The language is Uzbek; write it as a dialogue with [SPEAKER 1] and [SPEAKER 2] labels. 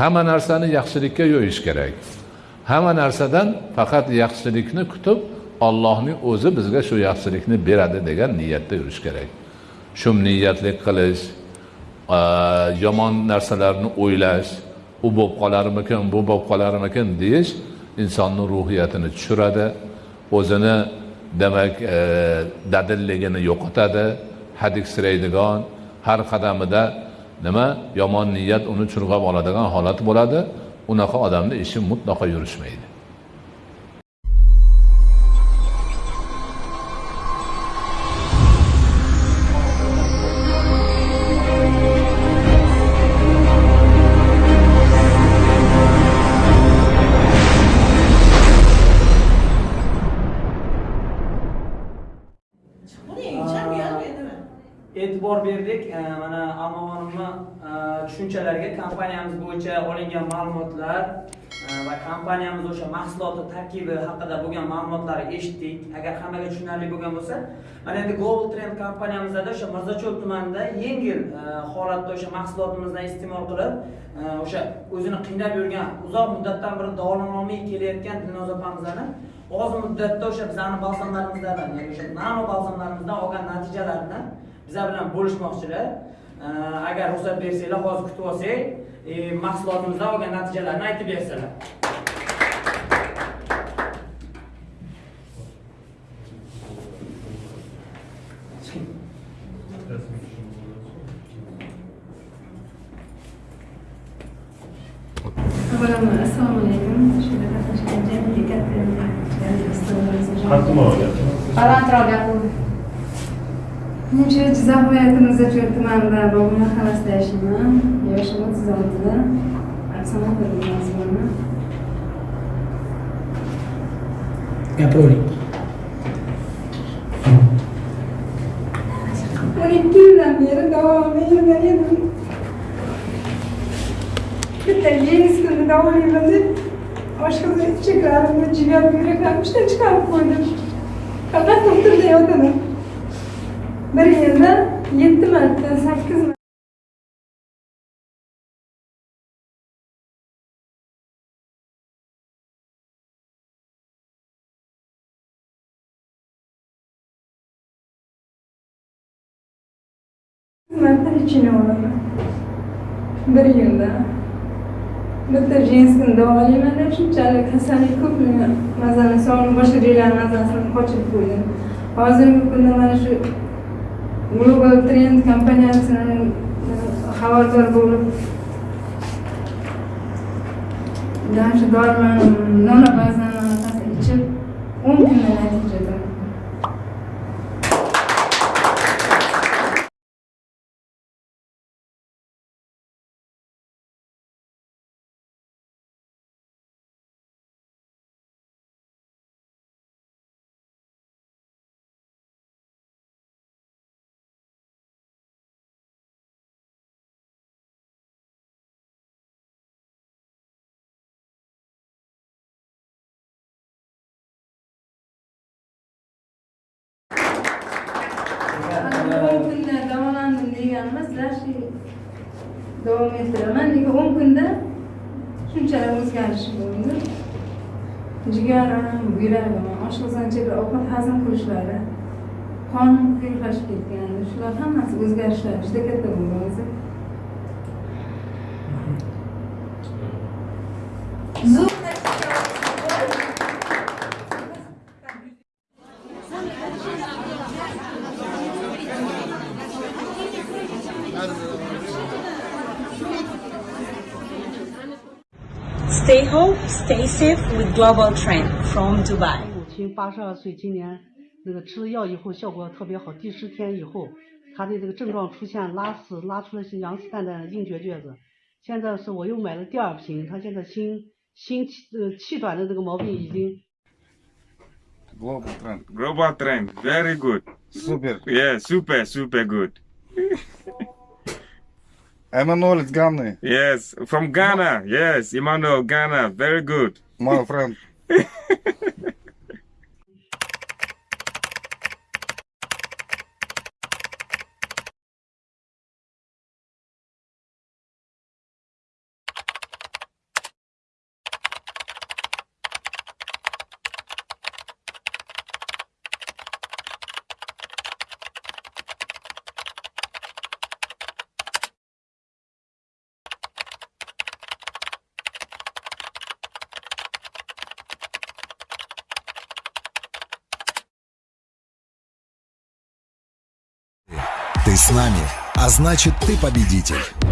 [SPEAKER 1] hamma narsani yaxshilikka yo'yish kerak. Hamma narsadan faqat yaxshilikni kutib ollohning o'zi bizga shu yaxshilikni beradi degan niyatda yurish kerak. Shu niyatlik qilish yomon narsalarni o'ylash u bo'lib qolarmikin bu bo'lib qolarmikin deyish insonni ruhiyatini tushiradi o'zini demak e, dadilligini yo'qotadi. Hadiksiraydigan har qadamida nima? Yomon niyat uni churg'ab oladigan holat bo'ladi. Unaqa odamni ishi mutlaqo yurishmaydi.
[SPEAKER 2] E'tibor berdik. Mana amavonimni e, tushunchalariga kompaniyamiz bo'yicha olingan ma'lumotlar e, va kompaniyamiz o'sha mahsuloti tarkibi haqida bo'lgan ma'lumotlarni eshitdik. Agar hammaga tushunarli bo'lgan bo'lsa mana endi global trend kompaniyamizda o'sha mirzacho'l tumanida yengil e, holatda o'sha mahsulotimizdan iste'mol qilib o'sha o'zini qiynab yurgan uzoq muddatdan beri davolanolmay kelayotgan dilnoza opamizni oz muddatda o'sha bizani balzamlarimizdan ya'ni o'sha nano balzamlarimizdan olgan natijalarini bizlar bilan bo'lishmoqchilar. Agar ruxsat bersanglar hozir kutib olsak e, mahsulotimizdan olgan natijalarni aytib bersalar
[SPEAKER 3] Avvalambor assalomu alaykum. Jizzax viloyatimizda Cho'l tumanida Bobur mahallasida yashayman. Yoshim 36. Oksana Nurmazovna.
[SPEAKER 4] gapiravering
[SPEAKER 3] o'n ikki yildan beri davomli yurgan edim bitta yenis kuni davolayman deb oshqo'zi ichaklarimni jigar buyraklarimni ishdan chiqarib qo'ydim faqat doktorda yotaman бір енді жеті мәрте сәккіз мәрте лечение болады бір енді bitta женскіні дауалаймын деп shunchalik kasallik ko'p mazani sovni boshqa joylarni mazasini qochirib qo'ydim hozirgi kunda mana shu global trend kompaniyasidan xabardor bo'lib dan shu dorimani nona bazani ichib o'n deganimiz deganimda davom ettiraman. Nega o'n kunda shunchalar o'zgarish bo'ldi. Jigarim buyragim oshqozoncha bir ovqat hazm qilishlari qonim quyuqlashib ketgan shular hammasi o'zgarishlar juda katta bo'ldi. o'zi
[SPEAKER 5] Stay home, stay safe with Global Trend from Dubai.
[SPEAKER 6] 母亲八十二岁，今年那个吃了药以后效果特别好，第十天以后，她的这个症状出现拉屎，拉出了是羊屎蛋蛋的硬结橛子。现在是我又买了第二瓶，她现在心心气呃气短的这个毛病已经
[SPEAKER 7] Global trend.
[SPEAKER 8] Global trend, very good.
[SPEAKER 7] Super.
[SPEAKER 8] Yeah, super, super good.
[SPEAKER 7] Emmanuel is Ghana,
[SPEAKER 8] Yes, from Ghana. Yes, Emmanuel, Ghana, very good.
[SPEAKER 7] my friend.
[SPEAKER 9] с нами, а значит ты победитель.